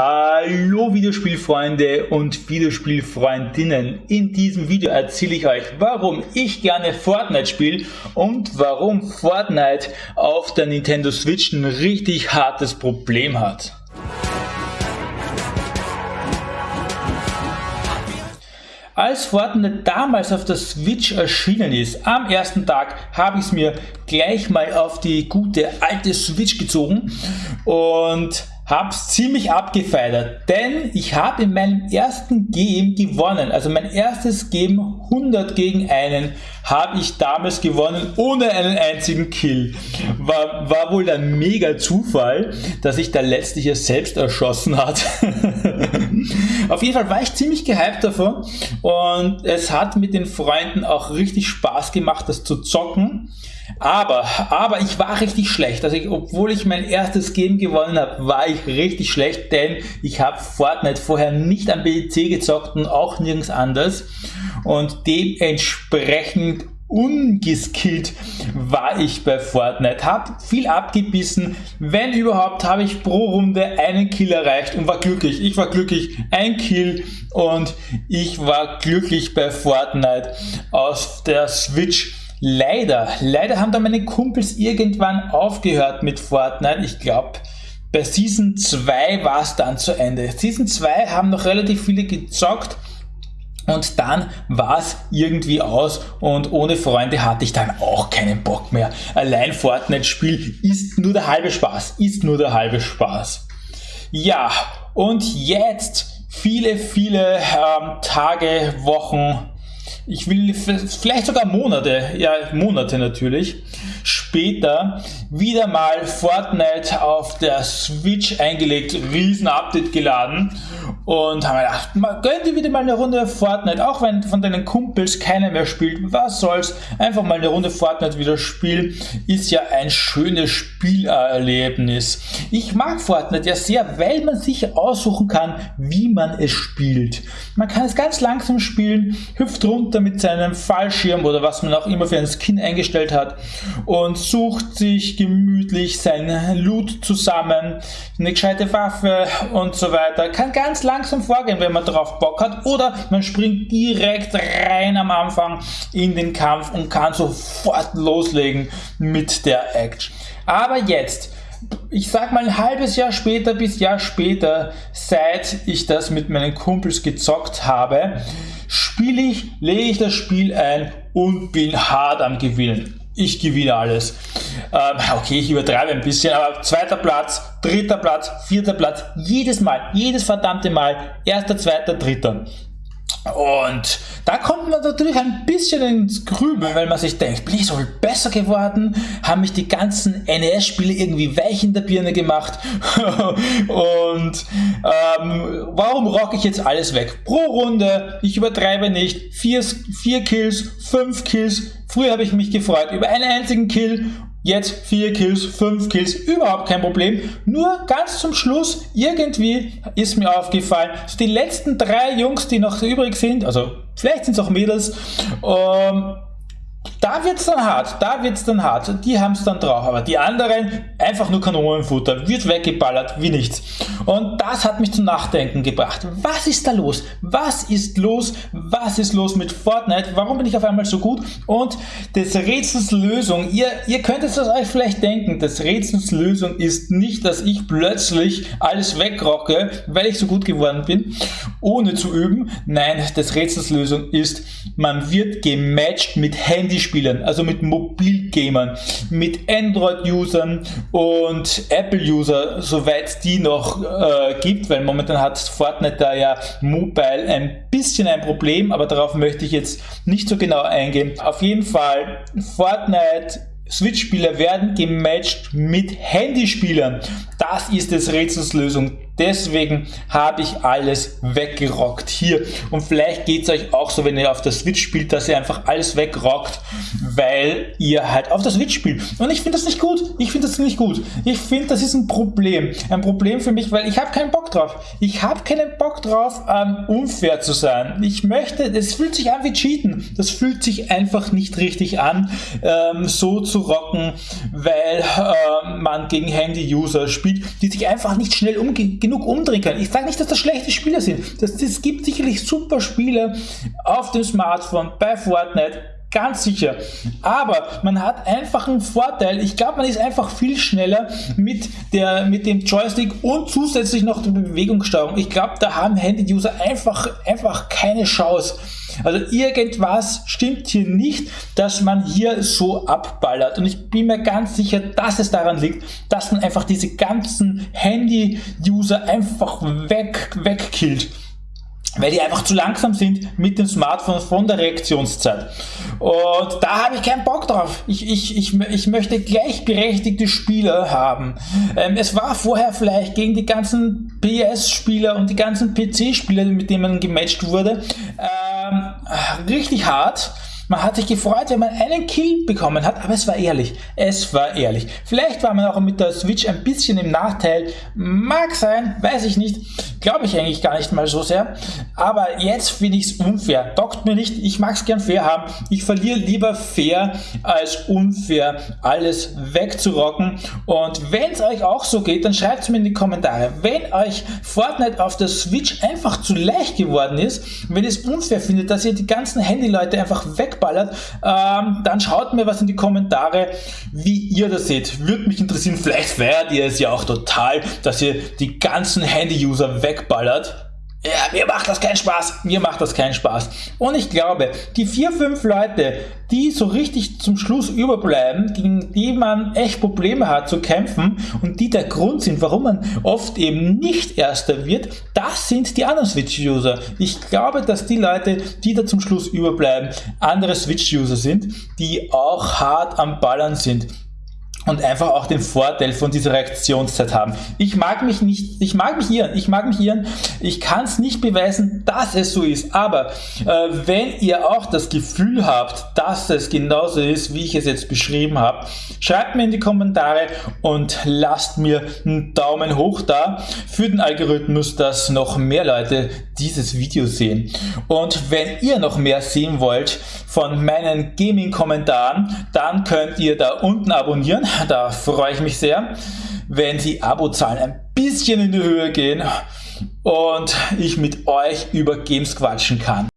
Hallo Videospielfreunde und Videospielfreundinnen. In diesem Video erzähle ich euch, warum ich gerne Fortnite spiele und warum Fortnite auf der Nintendo Switch ein richtig hartes Problem hat. Als Fortnite damals auf der Switch erschienen ist, am ersten Tag habe ich es mir gleich mal auf die gute alte Switch gezogen und hab's ziemlich abgefeiert, denn ich habe in meinem ersten Game gewonnen, also mein erstes Game 100 gegen einen habe ich damals gewonnen ohne einen einzigen Kill. War, war wohl ein mega Zufall, dass sich da letztlich er selbst erschossen hat. Auf jeden Fall war ich ziemlich gehypt davon und es hat mit den Freunden auch richtig Spaß gemacht, das zu zocken. Aber, aber ich war richtig schlecht. Also ich, obwohl ich mein erstes Game gewonnen habe, war ich richtig schlecht, denn ich habe Fortnite vorher nicht am BC gezockt und auch nirgends anders. Und dementsprechend ungeskillt war ich bei Fortnite. Hab viel abgebissen. Wenn überhaupt, habe ich pro Runde einen Kill erreicht und war glücklich. Ich war glücklich. Ein Kill und ich war glücklich bei Fortnite auf der Switch. Leider, leider haben da meine Kumpels irgendwann aufgehört mit Fortnite. Ich glaube, bei Season 2 war es dann zu Ende. Season 2 haben noch relativ viele gezockt und dann war es irgendwie aus und ohne Freunde hatte ich dann auch keinen Bock mehr. Allein Fortnite-Spiel ist nur der halbe Spaß, ist nur der halbe Spaß. Ja, und jetzt viele, viele ähm, Tage, Wochen, ich will vielleicht sogar Monate, ja Monate natürlich, später wieder mal Fortnite auf der Switch eingelegt, riesen Update geladen und haben gedacht, gönn dir wieder mal eine Runde Fortnite, auch wenn von deinen Kumpels keiner mehr spielt, was soll's, einfach mal eine Runde Fortnite wieder spielen, ist ja ein schönes Spielerlebnis. Ich mag Fortnite ja sehr, weil man sich aussuchen kann, wie man es spielt. Man kann es ganz langsam spielen, hüpft runter mit seinem Fallschirm oder was man auch immer für ein Skin eingestellt hat und sucht sich gemütlich sein Loot zusammen, eine gescheite Waffe und so weiter. Kann ganz langsam vorgehen, wenn man drauf Bock hat oder man springt direkt rein am Anfang in den Kampf und kann sofort loslegen mit der Action. Aber jetzt ich sag mal ein halbes Jahr später bis Jahr später, seit ich das mit meinen Kumpels gezockt habe, spiele ich, lege ich das Spiel ein und bin hart am Gewinnen. Ich gewinne alles. Ähm, okay, ich übertreibe ein bisschen, aber zweiter Platz, dritter Platz, vierter Platz, jedes Mal, jedes verdammte Mal, erster, zweiter, dritter. Und da kommt man natürlich ein bisschen ins Grübeln, weil man sich denkt, bin ich so viel besser geworden? Haben mich die ganzen NES-Spiele irgendwie weich in der Birne gemacht? und ähm, warum rocke ich jetzt alles weg? Pro Runde, ich übertreibe nicht, vier, vier Kills, fünf Kills. Früher habe ich mich gefreut über einen einzigen Kill Jetzt 4 Kills, 5 Kills, überhaupt kein Problem. Nur ganz zum Schluss, irgendwie ist mir aufgefallen, die letzten drei Jungs, die noch übrig sind, also vielleicht sind es auch Mädels, ähm, da wird es dann hart, da wird es dann hart. Die haben es dann drauf, aber die anderen einfach nur Kanonenfutter, wird weggeballert wie nichts. Und das hat mich zum Nachdenken gebracht. Was ist da los? Was ist los? Was ist los mit Fortnite? Warum bin ich auf einmal so gut? Und des Rätsels Lösung, ihr, ihr könnt es euch vielleicht denken, des Rätsels Lösung ist nicht, dass ich plötzlich alles wegrocke, weil ich so gut geworden bin, ohne zu üben. Nein, des Rätsels Lösung ist, man wird gematcht mit Handyspielern, also mit Mobilgamern, mit Android-Usern und Apple-User, soweit die noch äh, gibt, weil momentan hat Fortnite da ja Mobile ein bisschen ein Problem, aber darauf möchte ich jetzt nicht so genau eingehen. Auf jeden Fall, Fortnite Switch-Spieler werden gematcht mit Handyspielern. Das ist des Rätsels Lösung. Deswegen habe ich alles weggerockt hier. Und vielleicht geht es euch auch so, wenn ihr auf der Switch spielt, dass ihr einfach alles wegrockt, weil ihr halt auf der Switch spielt. Und ich finde das nicht gut. Ich finde das nicht gut. Ich finde, das ist ein Problem. Ein Problem für mich, weil ich habe keinen Bock drauf. Ich habe keinen Bock drauf, ähm, unfair zu sein. Ich möchte, es fühlt sich an wie Cheaten. Das fühlt sich einfach nicht richtig an, ähm, so zu rocken, weil ähm, man gegen Handy-User spielt, die sich einfach nicht schnell umgehen genug umdrehen können. Ich sage nicht, dass das schlechte Spieler sind. Es gibt sicherlich super Spiele auf dem Smartphone bei Fortnite Ganz sicher. Aber man hat einfach einen Vorteil. Ich glaube, man ist einfach viel schneller mit, der, mit dem Joystick und zusätzlich noch der Bewegungssteuerung. Ich glaube, da haben Handy-User einfach, einfach keine Chance. Also irgendwas stimmt hier nicht, dass man hier so abballert. Und ich bin mir ganz sicher, dass es daran liegt, dass man einfach diese ganzen Handy-User einfach weg, wegkillt weil die einfach zu langsam sind mit dem Smartphone von der Reaktionszeit. Und da habe ich keinen Bock drauf. Ich, ich, ich, ich möchte gleichberechtigte Spieler haben. Ähm, es war vorher vielleicht gegen die ganzen PS-Spieler und die ganzen PC-Spieler, mit denen man gematcht wurde, ähm, richtig hart. Man hat sich gefreut, wenn man einen Kill bekommen hat, aber es war ehrlich. Es war ehrlich. Vielleicht war man auch mit der Switch ein bisschen im Nachteil. Mag sein, weiß ich nicht. Glaube ich eigentlich gar nicht mal so sehr. Aber jetzt finde ich es unfair. Dockt mir nicht. Ich mag es gern fair haben. Ich verliere lieber fair als unfair alles wegzurocken. Und wenn es euch auch so geht, dann schreibt es mir in die Kommentare. Wenn euch Fortnite auf der Switch einfach zu leicht geworden ist, wenn ihr es unfair findet, dass ihr die ganzen Handyleute einfach weg wegballert, ähm, dann schaut mir was in die Kommentare, wie ihr das seht. Würde mich interessieren, vielleicht feiert ihr es ja auch total, dass ihr die ganzen Handy-User wegballert. Ja, mir macht das keinen Spaß. Mir macht das keinen Spaß. Und ich glaube, die vier, fünf Leute, die so richtig zum Schluss überbleiben, gegen die man echt Probleme hat zu kämpfen und die der Grund sind, warum man oft eben nicht Erster wird, das sind die anderen Switch-User. Ich glaube, dass die Leute, die da zum Schluss überbleiben, andere Switch-User sind, die auch hart am Ballern sind und einfach auch den Vorteil von dieser Reaktionszeit haben. Ich mag mich nicht, ich mag mich irren, ich mag mich irren, ich kann es nicht beweisen, dass es so ist, aber äh, wenn ihr auch das Gefühl habt, dass es genauso ist, wie ich es jetzt beschrieben habe, schreibt mir in die Kommentare und lasst mir einen Daumen hoch da für den Algorithmus, dass noch mehr Leute dieses Video sehen. Und wenn ihr noch mehr sehen wollt von meinen Gaming-Kommentaren, dann könnt ihr da unten abonnieren da freue ich mich sehr, wenn die Abozahlen ein bisschen in die Höhe gehen und ich mit euch über Games quatschen kann.